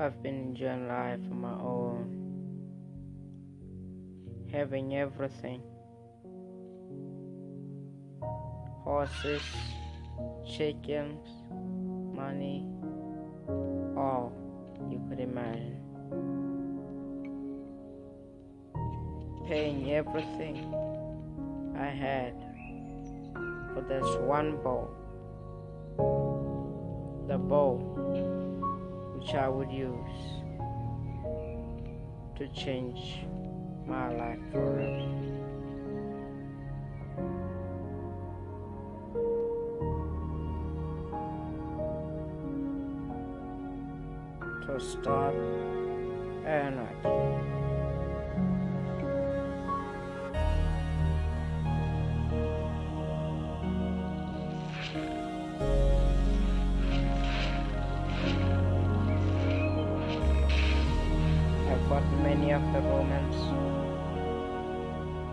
I've been enjoying life on my own, having everything horses, chickens, money, all you could imagine. Paying everything I had for this one bow. The bow which I would use to change my life forever. To start. I've got many of the romance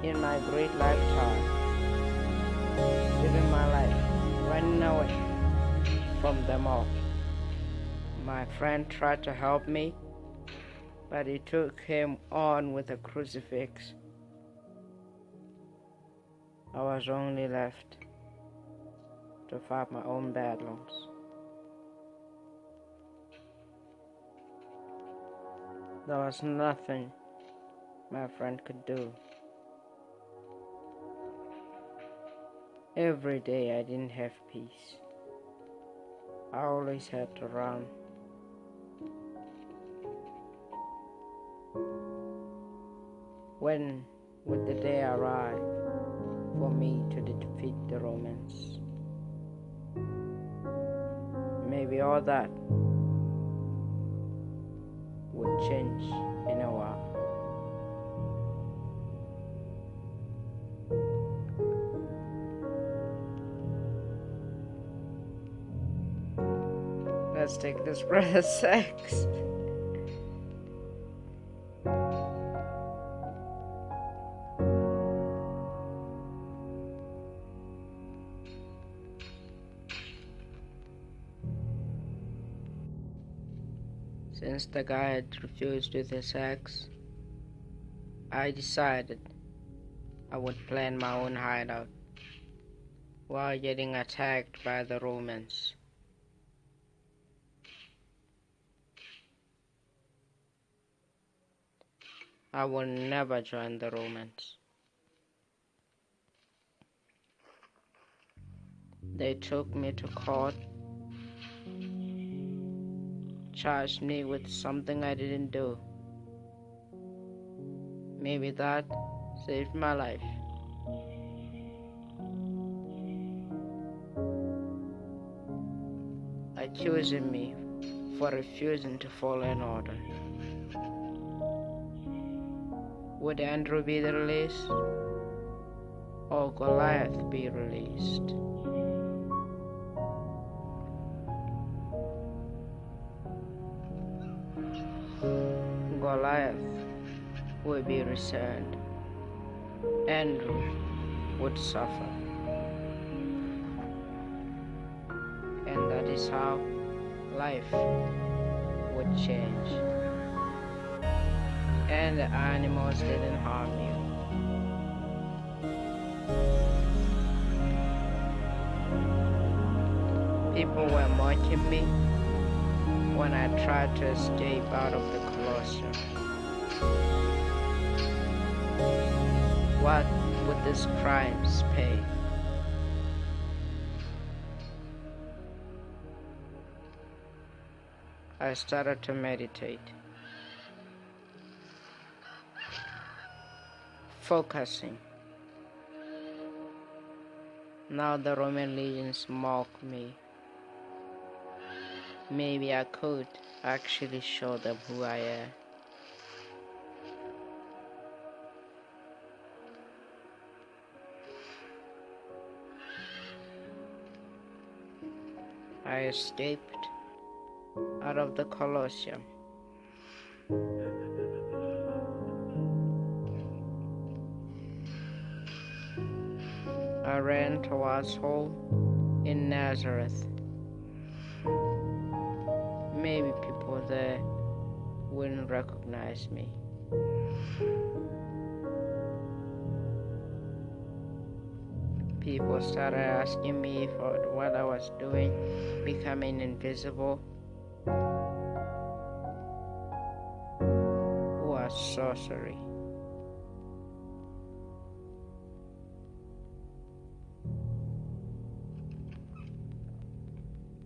in my great lifetime, living my life, running away from them all. My friend tried to help me, but he took him on with a crucifix. I was only left to fight my own battles. There was nothing my friend could do. Every day I didn't have peace. I always had to run. When would the day arrive for me to defeat the Romans? Maybe all that would change in a while. Let's take this breath of sex. Since the guy had refused with his sex, I decided I would plan my own hideout while getting attacked by the Romans. I will never join the Romans. They took me to court, charged me with something I didn't do. Maybe that saved my life. Accusing me for refusing to follow an order. Would Andrew be released or Goliath be released? Goliath would be returned. Andrew would suffer. And that is how life would change and the animals didn't harm you. People were mocking me when I tried to escape out of the Colosseum. What would these crimes pay? I started to meditate. focusing. Now the Roman legions mock me. Maybe I could actually show them who I am. I escaped out of the Colosseum. I ran towards home in Nazareth. Maybe people there wouldn't recognize me. People started asking me for what I was doing, becoming invisible. Was sorcery.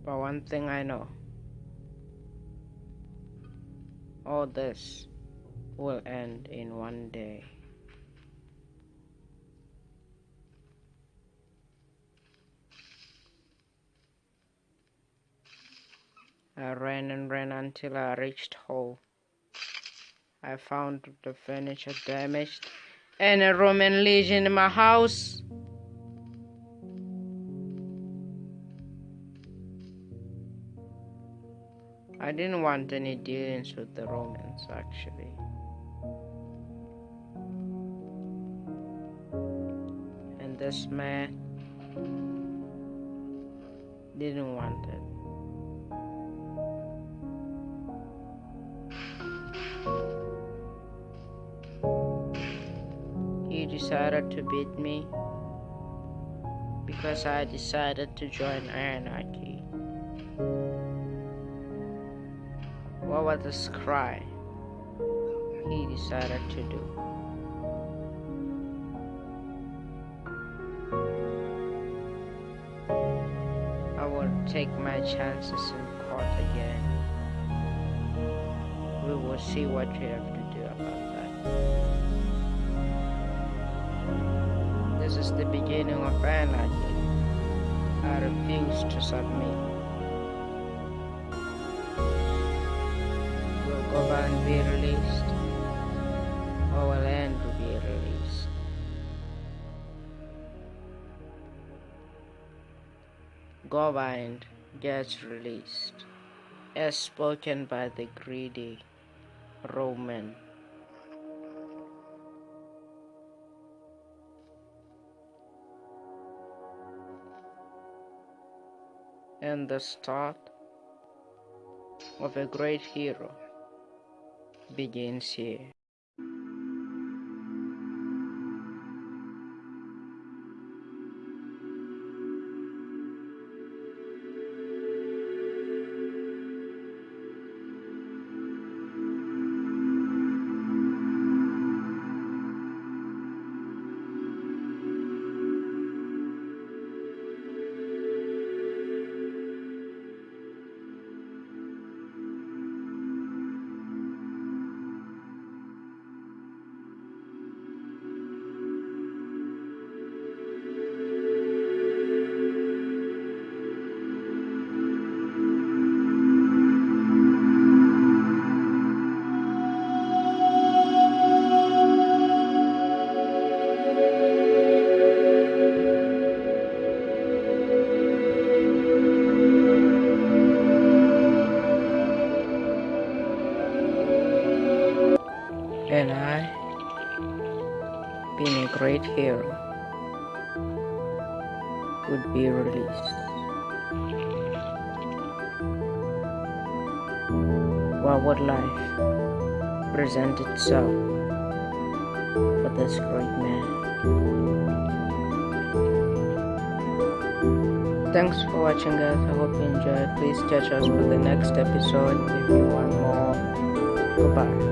But one thing I know all this will end in one day. I ran and ran until I reached home. I found the furniture damaged and a Roman legion in my house. I didn't want any dealings with the Romans actually. And this man didn't want it. Decided to beat me because I decided to join anarchy. What was this cry he decided to do? I will take my chances in court again. We will see what we have to do about that. This is the beginning of anarchy. I refuse to submit. Will Govan be released? Or will Andrew be released? Govan gets released, as spoken by the greedy Roman. And the start of a great hero begins here. Would be released. What would life present itself for this great man? Thanks for watching guys, I hope you enjoyed. Please catch us for the next episode if you want more. Goodbye.